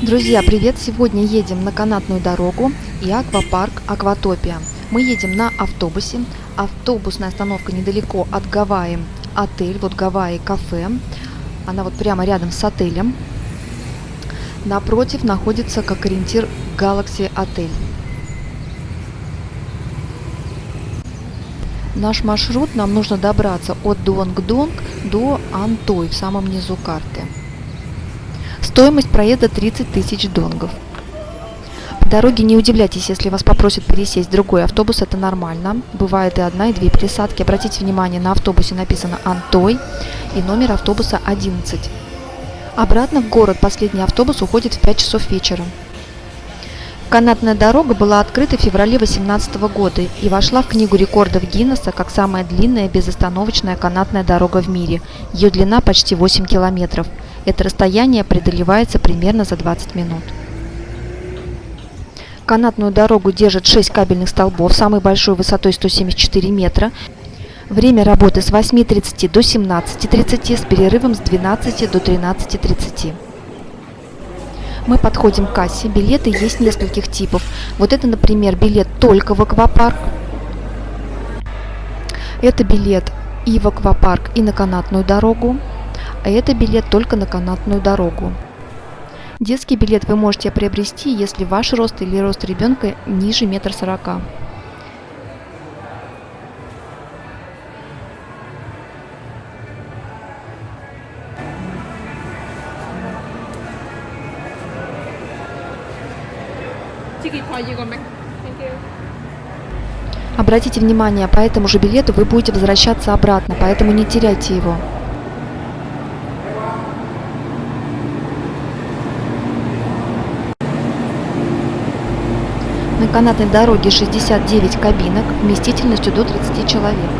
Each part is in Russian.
Друзья, привет! Сегодня едем на канатную дорогу и аквапарк Акватопия. Мы едем на автобусе. Автобусная остановка недалеко от Гавайи. Отель, вот Гавайи кафе. Она вот прямо рядом с отелем. Напротив находится как ориентир Galaxy отель. Наш маршрут нам нужно добраться от Дуанг-Донг до Антой в самом низу карты. Стоимость проезда 30 тысяч донгов. По дороге не удивляйтесь, если вас попросят пересесть в другой автобус, это нормально. Бывает и одна, и две пересадки. Обратите внимание, на автобусе написано «Антой» и номер автобуса 11. Обратно в город последний автобус уходит в 5 часов вечера. Канатная дорога была открыта в феврале 2018 года и вошла в Книгу рекордов Гиннесса как самая длинная безостановочная канатная дорога в мире. Ее длина почти 8 километров. Это расстояние преодолевается примерно за 20 минут. Канатную дорогу держит 6 кабельных столбов, самой большой высотой 174 метра. Время работы с 8.30 до 17.30 с перерывом с 12 до 13.30. Мы подходим к кассе. Билеты есть нескольких типов. Вот это, например, билет только в аквапарк. Это билет и в аквапарк, и на канатную дорогу. А это билет только на канатную дорогу. Детский билет вы можете приобрести, если ваш рост или рост ребенка ниже метр сорока. Обратите внимание, по этому же билету вы будете возвращаться обратно, поэтому не теряйте его. На канатной дороге 69 кабинок вместительностью до 30 человек.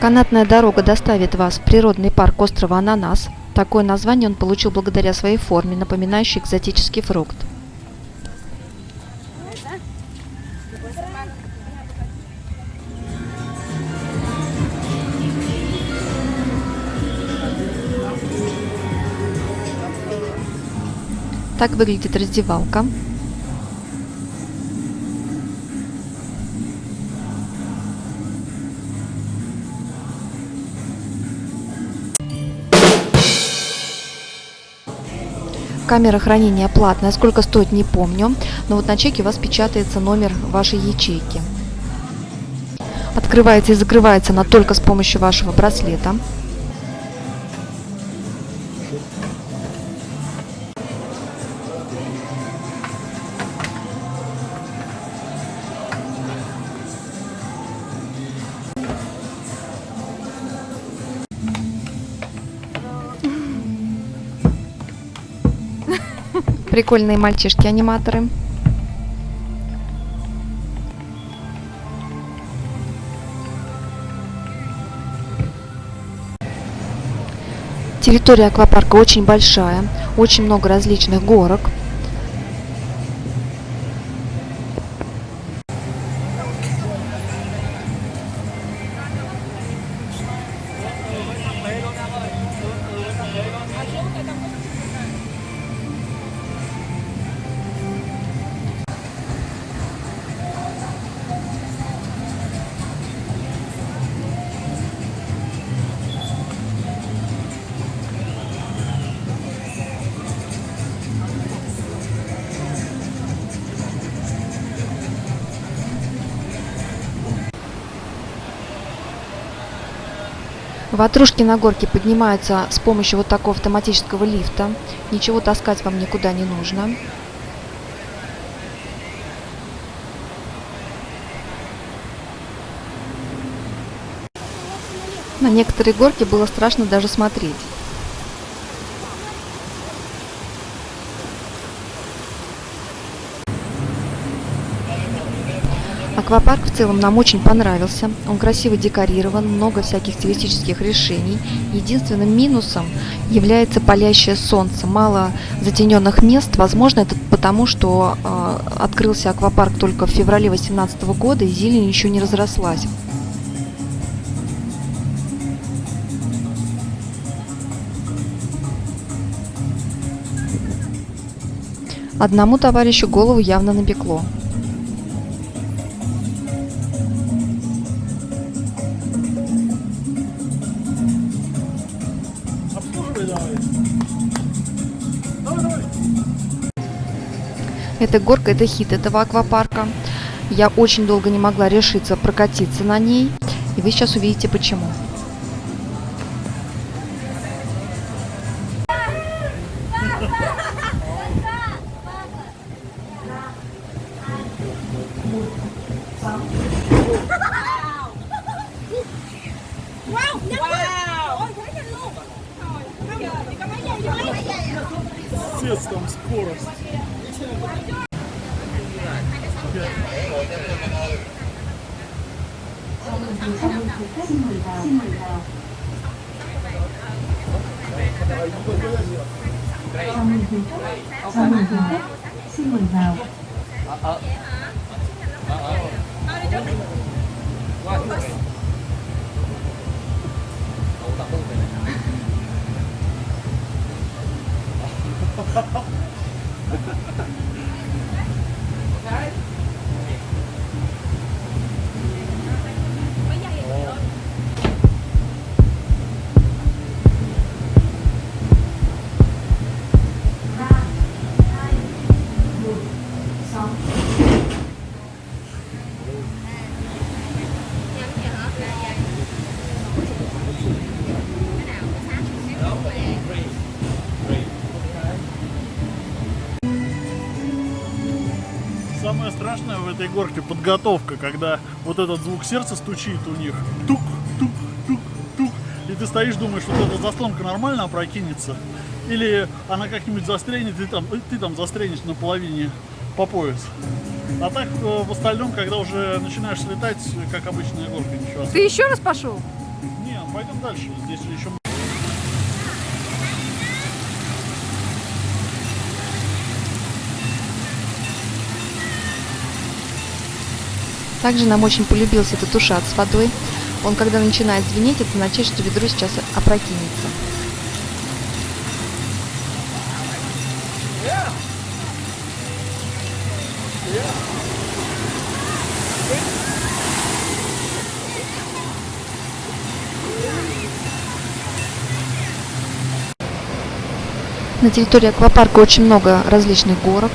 Канатная дорога доставит вас в природный парк острова Ананас. Такое название он получил благодаря своей форме, напоминающей экзотический фрукт. Так выглядит раздевалка. Камера хранения платная, сколько стоит не помню, но вот на чеке у вас печатается номер вашей ячейки. Открывается и закрывается она только с помощью вашего браслета. Прикольные мальчишки-аниматоры. Территория аквапарка очень большая, очень много различных горок. Ватрушки на горке поднимаются с помощью вот такого автоматического лифта. Ничего таскать вам никуда не нужно. На некоторые горки было страшно даже смотреть. Аквапарк в целом нам очень понравился. Он красиво декорирован, много всяких стилистических решений. Единственным минусом является палящее солнце. Мало затененных мест. Возможно, это потому, что э, открылся аквапарк только в феврале 2018 года и зелень еще не разрослась. Одному товарищу голову явно напекло. Эта горка – это хит этого аквапарка. Я очень долго не могла решиться прокатиться на ней, и вы сейчас увидите почему. Chào mừng thầy Phúc, chào mừng thầy Phúc, xin mời vào. Ha ha ha. Этой горке подготовка, когда вот этот звук сердца стучит у них. Тук, тук, тук, тук. И ты стоишь, думаешь, вот эта заслонка нормально опрокинется. Или она как-нибудь застрянет, и там, ты там застрянешь на половине по пояс. А так э, в остальном, когда уже начинаешь слетать, как обычная горка, ничего. Ты еще раз пошел? Не, пойдем дальше. Здесь еще Также нам очень полюбился этот ушат с водой. Он, когда начинает звенеть, это означает, что ведро сейчас опрокинется. На территории аквапарка очень много различных горок.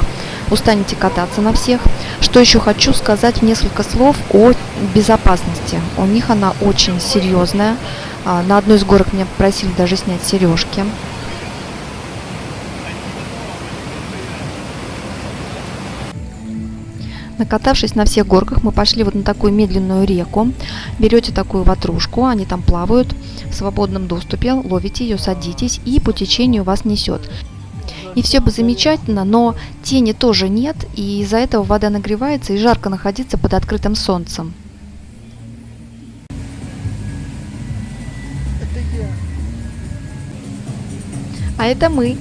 Устанете кататься на всех. Что еще хочу сказать несколько слов о безопасности. У них она очень серьезная. А, на одной из горок меня попросили даже снять сережки. Накатавшись на всех горках, мы пошли вот на такую медленную реку. Берете такую ватрушку, они там плавают в свободном доступе, ловите ее, садитесь и по течению вас несет. И все бы замечательно, но тени тоже нет, и из-за этого вода нагревается и жарко находиться под открытым солнцем. А это мы.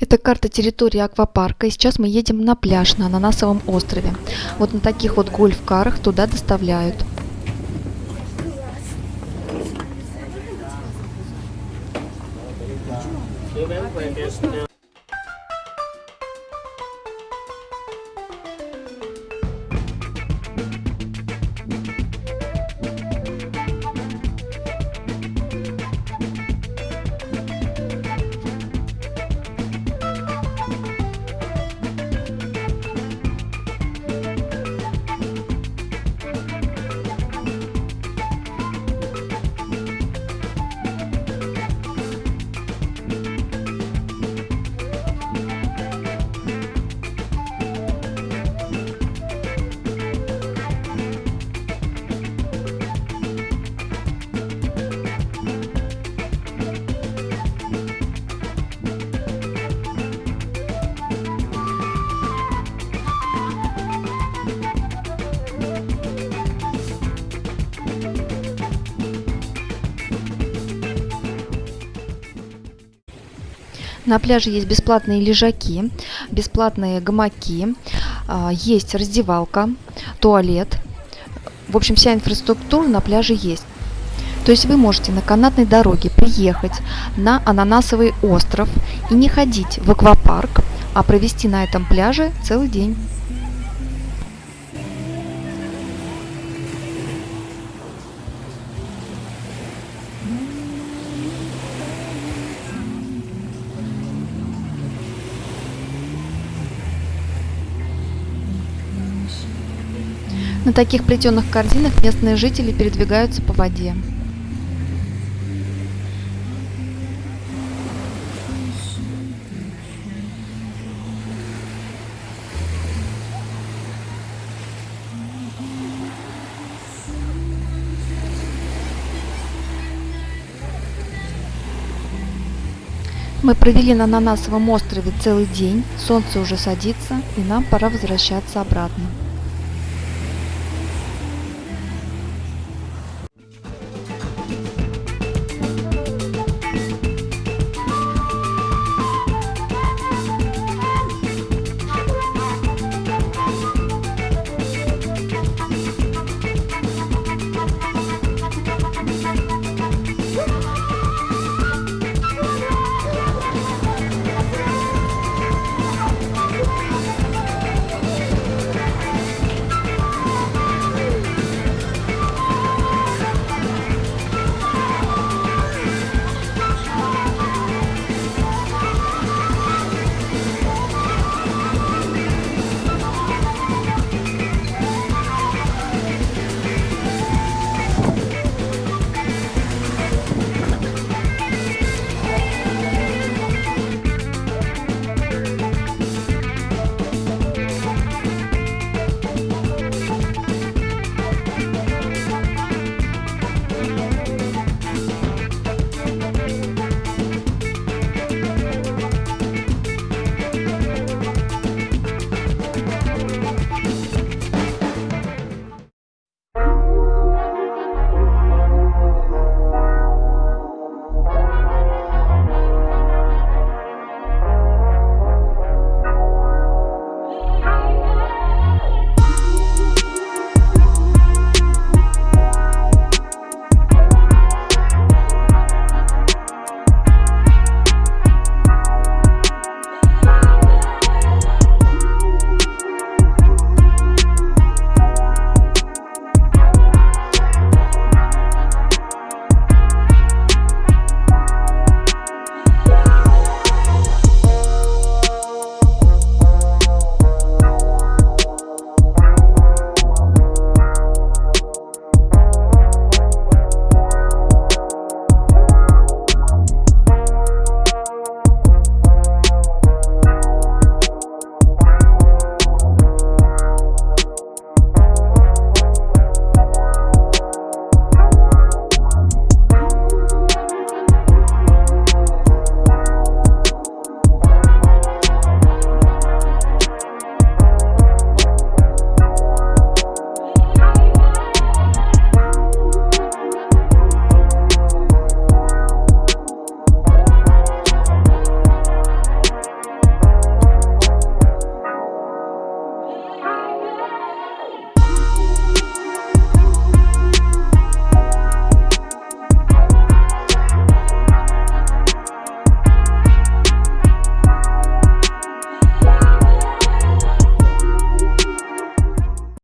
Это карта территории аквапарка. И сейчас мы едем на пляж на Ананасовом острове. Вот на таких вот гольф-карах туда доставляют. На пляже есть бесплатные лежаки, бесплатные гамаки, а, есть раздевалка, туалет. В общем, вся инфраструктура на пляже есть. То есть вы можете на канатной дороге приехать на Ананасовый остров и не ходить в аквапарк, а провести на этом пляже целый день. На таких плетеных корзинах местные жители передвигаются по воде. Мы провели на Ананасовом острове целый день, солнце уже садится, и нам пора возвращаться обратно.